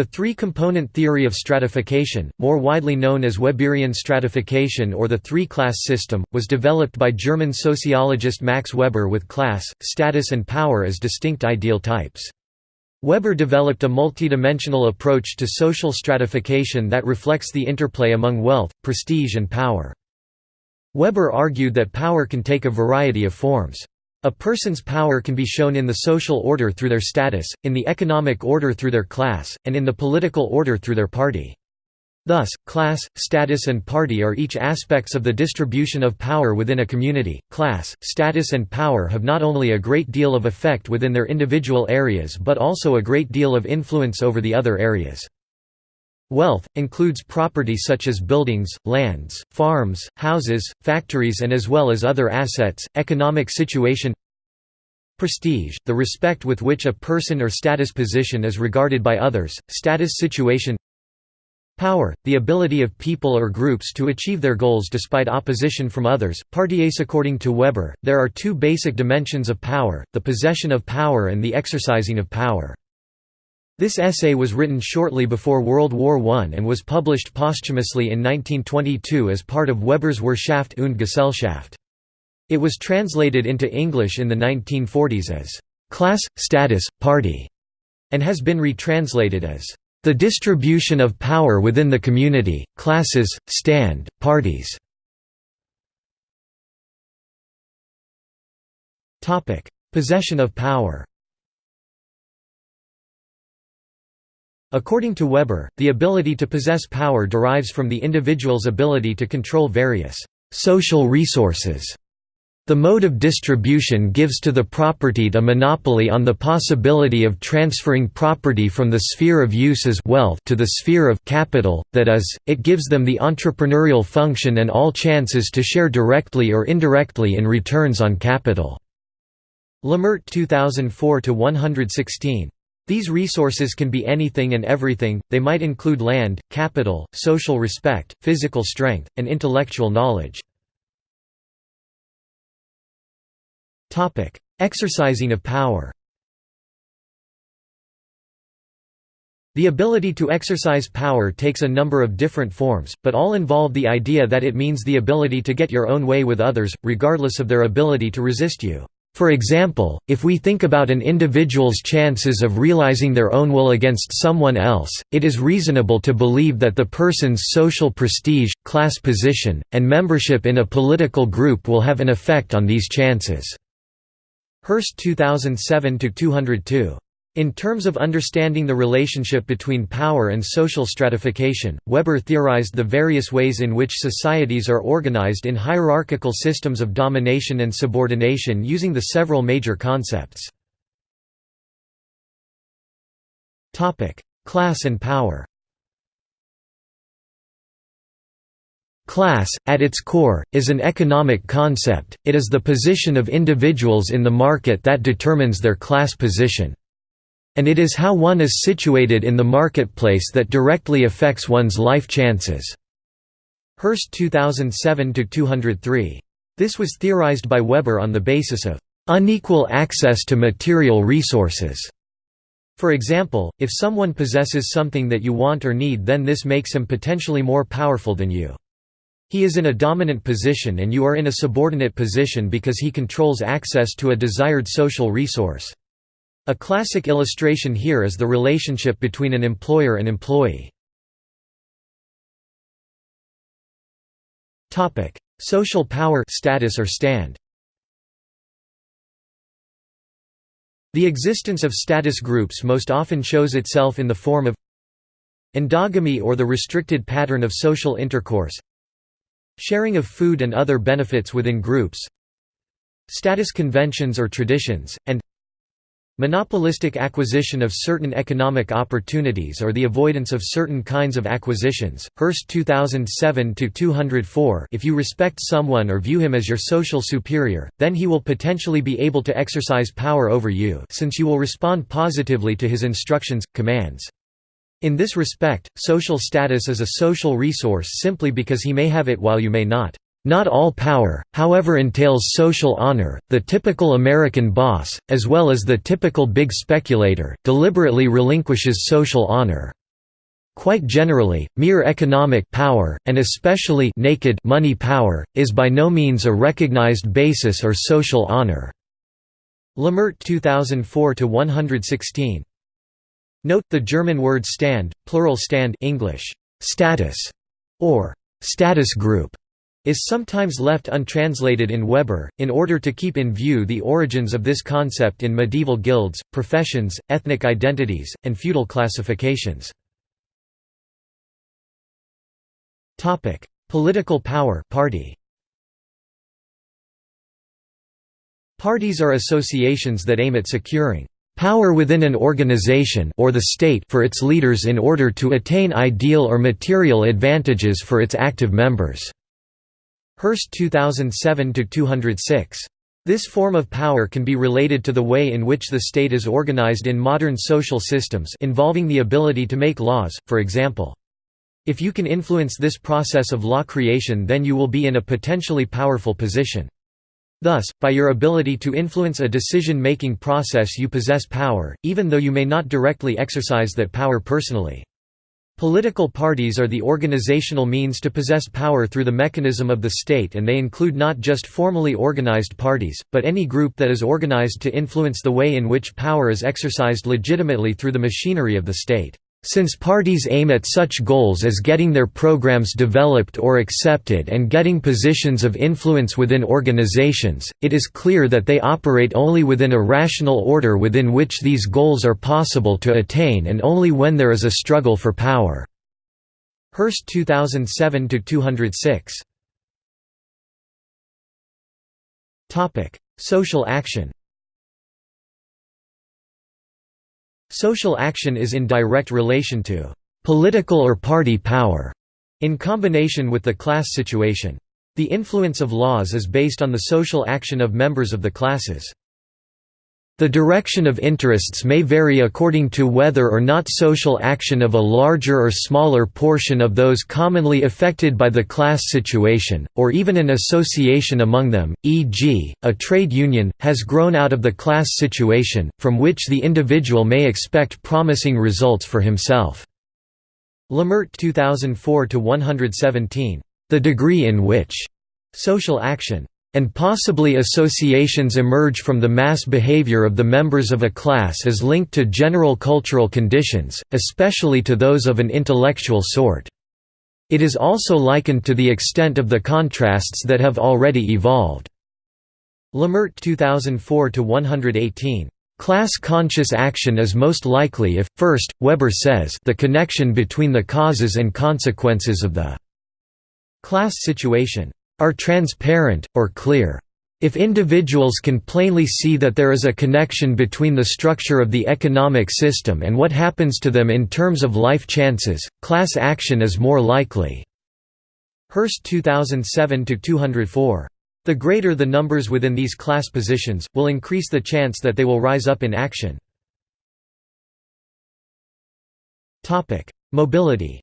The three-component theory of stratification, more widely known as Weberian stratification or the three-class system, was developed by German sociologist Max Weber with class, status and power as distinct ideal types. Weber developed a multidimensional approach to social stratification that reflects the interplay among wealth, prestige and power. Weber argued that power can take a variety of forms. A person's power can be shown in the social order through their status, in the economic order through their class, and in the political order through their party. Thus, class, status and party are each aspects of the distribution of power within a community. Class, status and power have not only a great deal of effect within their individual areas but also a great deal of influence over the other areas. Wealth, includes property such as buildings, lands, farms, houses, factories and as well as other assets, economic situation Prestige, the respect with which a person or status position is regarded by others, status situation Power, the ability of people or groups to achieve their goals despite opposition from others. Partiace According to Weber, there are two basic dimensions of power, the possession of power and the exercising of power. This essay was written shortly before World War I and was published posthumously in 1922 as part of Weber's Wirtschaft und Gesellschaft. It was translated into English in the 1940s as «class, status, party» and has been retranslated as «the distribution of power within the community, classes, stand, parties». Possession of power According to Weber, the ability to possess power derives from the individual's ability to control various social resources. The mode of distribution gives to the propertied a monopoly on the possibility of transferring property from the sphere of use as wealth to the sphere of capital, that is, it gives them the entrepreneurial function and all chances to share directly or indirectly in returns on capital. Lemert 2004-116 these resources can be anything and everything, they might include land, capital, social respect, physical strength, and intellectual knowledge. Exercising of power The ability to exercise power takes a number of different forms, but all involve the idea that it means the ability to get your own way with others, regardless of their ability to resist you. For example, if we think about an individual's chances of realizing their own will against someone else, it is reasonable to believe that the person's social prestige, class position, and membership in a political group will have an effect on these chances. Hurst 2007-202 in terms of understanding the relationship between power and social stratification, Weber theorized the various ways in which societies are organized in hierarchical systems of domination and subordination using the several major concepts. Class and power Class, at its core, is an economic concept, it is the position of individuals in the market that determines their class position. And it is how one is situated in the marketplace that directly affects one's life chances." Hurst 2007–203. This was theorized by Weber on the basis of unequal access to material resources. For example, if someone possesses something that you want or need then this makes him potentially more powerful than you. He is in a dominant position and you are in a subordinate position because he controls access to a desired social resource. A classic illustration here is the relationship between an employer and employee. Topic: Social power status or stand. The existence of status groups most often shows itself in the form of endogamy or the restricted pattern of social intercourse sharing of food and other benefits within groups status conventions or traditions, and Monopolistic acquisition of certain economic opportunities or the avoidance of certain kinds of acquisitions. Hurst 2007 204 If you respect someone or view him as your social superior, then he will potentially be able to exercise power over you since you will respond positively to his instructions, commands. In this respect, social status is a social resource simply because he may have it while you may not. Not all power, however entails social honor. The typical American boss, as well as the typical big speculator, deliberately relinquishes social honor. Quite generally, mere economic power, and especially naked money power, is by no means a recognized basis or social honor." Lemert 2004-116. Note, the German word stand, plural stand English, status, or status group, is sometimes left untranslated in Weber, in order to keep in view the origins of this concept in medieval guilds, professions, ethnic identities, and feudal classifications. Political power party. Parties are associations that aim at securing power within an organization or the state for its leaders in order to attain ideal or material advantages for its active members." Hurst 2007–206. This form of power can be related to the way in which the state is organized in modern social systems involving the ability to make laws, for example. If you can influence this process of law creation then you will be in a potentially powerful position. Thus, by your ability to influence a decision-making process you possess power, even though you may not directly exercise that power personally. Political parties are the organizational means to possess power through the mechanism of the state and they include not just formally organized parties, but any group that is organized to influence the way in which power is exercised legitimately through the machinery of the state. Since parties aim at such goals as getting their programs developed or accepted and getting positions of influence within organizations, it is clear that they operate only within a rational order within which these goals are possible to attain and only when there is a struggle for power. Hurst 2007-206 Social action Social action is in direct relation to political or party power, in combination with the class situation. The influence of laws is based on the social action of members of the classes. The direction of interests may vary according to whether or not social action of a larger or smaller portion of those commonly affected by the class situation, or even an association among them, e.g., a trade union, has grown out of the class situation, from which the individual may expect promising results for himself. Lemert 2004-117. The degree in which social action and possibly associations emerge from the mass behavior of the members of a class as linked to general cultural conditions, especially to those of an intellectual sort. It is also likened to the extent of the contrasts that have already evolved. Lemert 2004-118. Class-conscious action is most likely if, first, Weber says the connection between the causes and consequences of the class situation are transparent, or clear. If individuals can plainly see that there is a connection between the structure of the economic system and what happens to them in terms of life chances, class action is more likely. Hurst 2007-204. The greater the numbers within these class positions, will increase the chance that they will rise up in action. Mobility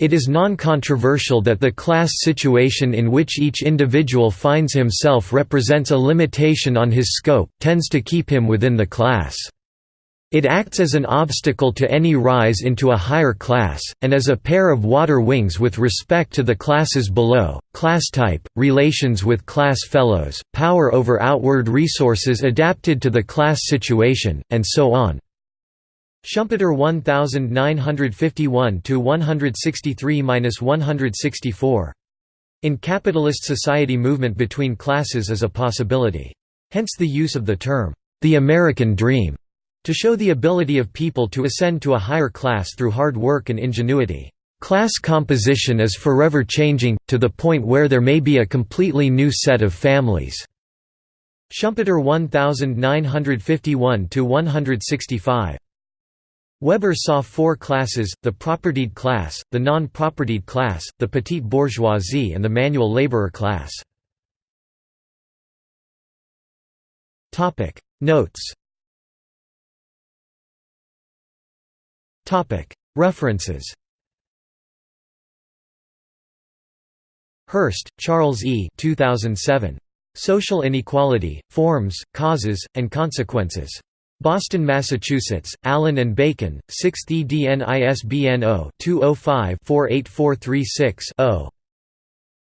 It is non-controversial that the class situation in which each individual finds himself represents a limitation on his scope, tends to keep him within the class. It acts as an obstacle to any rise into a higher class, and as a pair of water wings with respect to the classes below, class type, relations with class fellows, power over outward resources adapted to the class situation, and so on. Schumpeter 1951 163–164. In capitalist society movement between classes is a possibility. Hence the use of the term, the American dream, to show the ability of people to ascend to a higher class through hard work and ingenuity. Class composition is forever changing, to the point where there may be a completely new set of families. Schumpeter 1951–165. Weber saw four classes, the propertied class, the non-propertied class, the petite bourgeoisie and the manual laborer class. Notes References Hurst, Charles E. 2007. Social Inequality, Forms, Causes, and Consequences. Boston, Massachusetts, Allyn and Bacon, 6th edn ISBN 0-205-48436-0.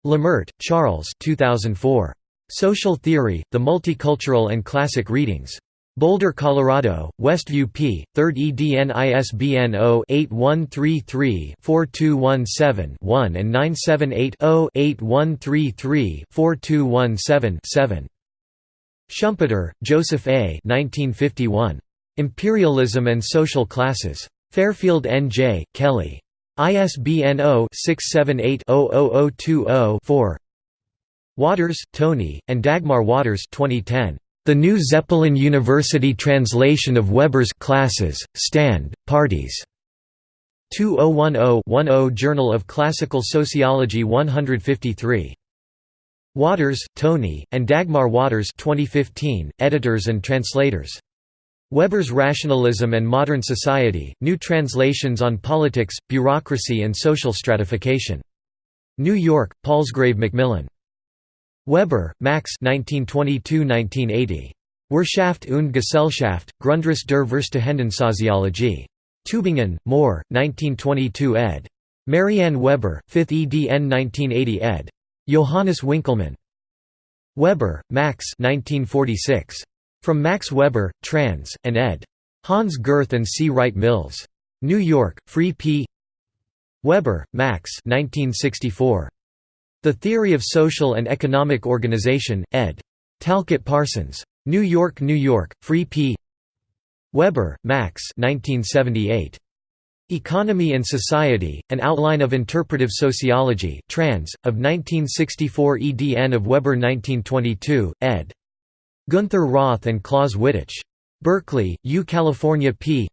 Lemert, Charles 2004. Social Theory, The Multicultural and Classic Readings. Boulder, Colorado, Westview p. 3rd edn ISBN 0-8133-4217-1 and 978-0-8133-4217-7. Schumpeter, Joseph A. 1951. Imperialism and Social Classes. Fairfield N. J., Kelley. ISBN 0-678-00020-4 Waters, Tony, and Dagmar Waters 2010. The New Zeppelin University Translation of Weber's Classes, Stand, Parties. 2010-10 Journal of Classical Sociology 153. Waters, Tony, and Dagmar Waters 2015, editors and translators. Weber's Rationalism and Modern Society, New Translations on Politics, Bureaucracy and Social Stratification. New York, Palgrave Macmillan. Weber, Max 1922–1980. Wirtschaft und Gesellschaft, Grundriss der Verstehenden Soziologie. Tübingen, Mohr, 1922 ed. Marianne Weber, 5th edn 1980 ed. Johannes Winckelmann. Weber, Max 1946. From Max Weber, trans, and ed. Hans Gerth and C. Wright Mills. New York, Free P. Weber, Max 1964. The Theory of Social and Economic Organization, ed. Talcott Parsons. New York, New York, Free P. Weber, Max 1978. Economy and Society, An Outline of Interpretive Sociology trans, of 1964 edn of Weber 1922, ed. Gunther Roth and Claus Wittich. Berkeley, U. California p.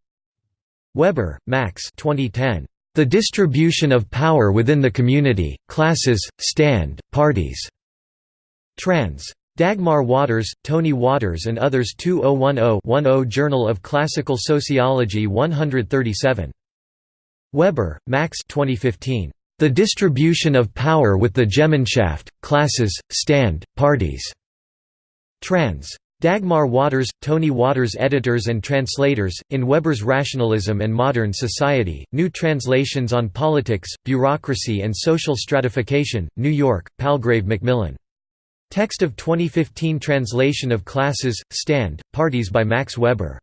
Weber, Max 2010. The Distribution of Power Within the Community, Classes, Stand, Parties. Trans. Dagmar Waters, Tony Waters and others 2010-10 Journal of Classical Sociology 137. Weber, Max 2015. The Distribution of Power with the Gemeinschaft, Classes, Stand, Parties. Trans. Dagmar Waters, Tony Waters Editors and translators, in Weber's Rationalism and Modern Society, New Translations on Politics, Bureaucracy and Social Stratification, New York, Palgrave Macmillan. Text of 2015 translation of Classes, Stand, Parties by Max Weber